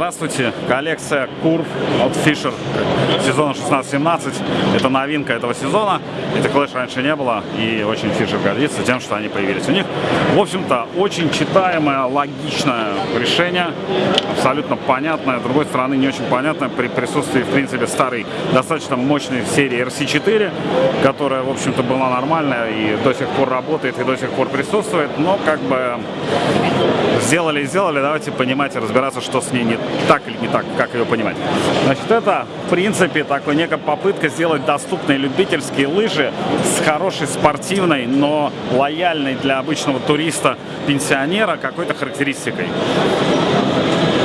Здравствуйте, коллекция Курв от Fisher сезона 16-17. Это новинка этого сезона. Этих лэш раньше не было, и очень Fisher гордится тем, что они появились у них. В общем-то, очень читаемое, логичное решение, абсолютно понятное, с другой стороны, не очень понятное при присутствии, в принципе, старой, достаточно мощной серии RC4, которая, в общем-то, была нормальная и до сих пор работает, и до сих пор присутствует, но как бы сделали и сделали, давайте понимать и разбираться, что с ней не так или не так, как ее понимать. Значит, это, в принципе, такой некая попытка сделать доступные любительские лыжи с хорошей спортивной, но лояльной для обычного туриста-пенсионера какой-то характеристикой.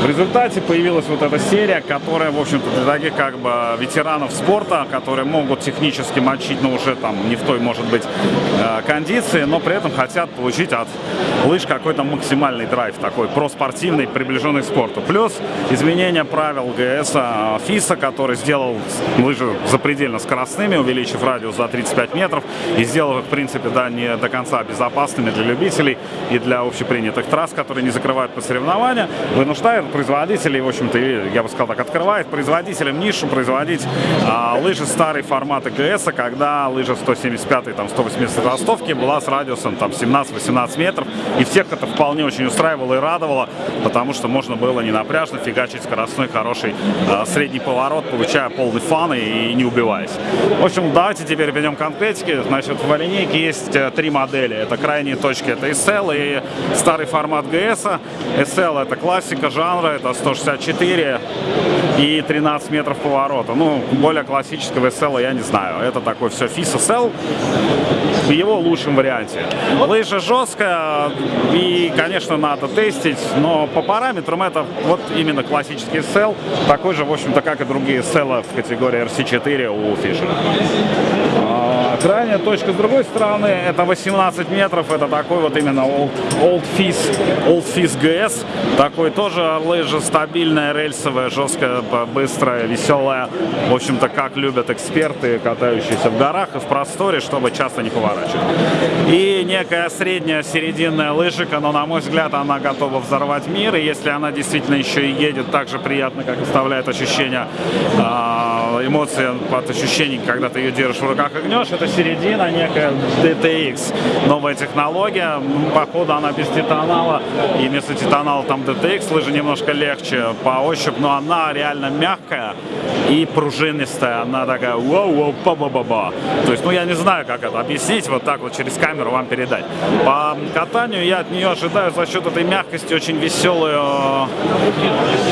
В результате появилась вот эта серия, которая, в общем-то, для таких как бы ветеранов спорта, которые могут технически мочить, но уже там не в той, может быть, э, кондиции, но при этом хотят получить от лыж какой-то максимальный драйв, такой проспортивный, приближенный к спорту. Плюс изменение правил ГС а, ФИСа, который сделал лыжи запредельно скоростными, увеличив радиус за 35 метров и сделал их, в принципе, да, не до конца безопасными для любителей и для общепринятых трасс, которые не закрывают по соревнования, вынуждает производителей, в общем-то, я бы сказал так, открывает производителям нишу производить а, лыжи старой формата ГС, когда лыжа 175 там 180 ростовки была с радиусом там 17-18 метров, и всех это вполне очень устраивало и радовало, потому что можно было не напряжно фигачить скоростной хороший а, средний поворот, получая полный фан и, и не убиваясь. В общем, давайте теперь перейдем к конкретике. Значит, в линейке есть э, три модели. Это крайние точки, это SL и старый формат GS. SL это классика жанра, Мура это 164 и 13 метров поворота. Ну, более классического SL я не знаю. Это такой все FIS SL в его лучшем варианте. Лыжа жесткая и, конечно, надо тестить, но по параметрам это вот именно классический SL, такой же, в общем-то, как и другие SL в категории RC4 у Fisher. Крайняя точка с другой стороны, это 18 метров, это такой вот именно Old, old Fizz, Old Fizz GS, такой тоже лыжа стабильная, рельсовая, жесткая, быстрая, веселая, в общем-то, как любят эксперты, катающиеся в горах и в просторе, чтобы часто не поворачивать. И некая средняя серединная лыжика, но, на мой взгляд, она готова взорвать мир, и если она действительно еще и едет так же приятно, как оставляет ощущение, а, эмоции от ощущений, когда ты ее держишь в руках и гнешь, это это середина, некая DTX. Новая технология, походу она без титанала, и вместо титанала там DTX, лыжи немножко легче по ощупь, но она реально мягкая и пружинистая, она такая воу-воу, па-ба-ба-ба. То есть, ну я не знаю, как это объяснить, вот так вот через камеру вам передать. По катанию я от нее ожидаю за счет этой мягкости очень веселую,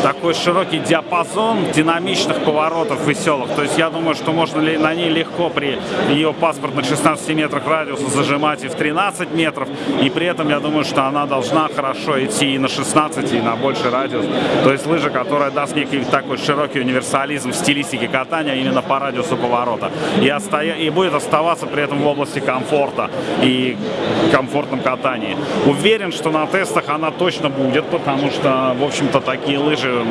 такой широкий диапазон динамичных поворотов веселых. То есть я думаю, что можно ли на ней легко при ее паспортных 16 метрах радиуса зажимать и в 13 метров. И при этом я думаю, что она должна хорошо идти и на 16, и на больший радиус. То есть лыжа, которая даст некий такой широкий универсализм в стилистике катания именно по радиусу поворота. И, остоя... и будет оставаться при этом в области комфорта и комфортном катании. Уверен, что на тестах она точно будет, потому что, в общем-то, такие лыжи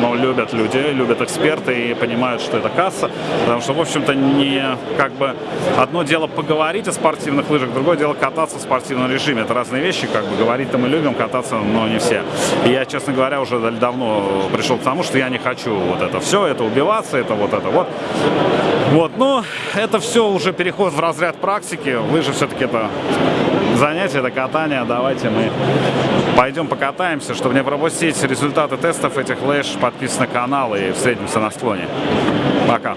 ну, любят люди, любят эксперты и понимают, что это касса. Потому что, в общем-то, не как бы одно дело поговорить о спортивных лыжах, другое дело кататься в спортивном режиме. Это разные вещи, как бы говорить-то мы любим, кататься, но не все. И я, честно говоря, уже давно пришел к тому, что я не хочу вот это все, это убиваться, это вот это вот. Вот, но это все уже переход в разряд практики. Лыжи все-таки это занятие, это катание. Давайте мы пойдем покатаемся, чтобы не пропустить результаты тестов этих лыж. Подписывайтесь на канал и встретимся на склоне. Пока.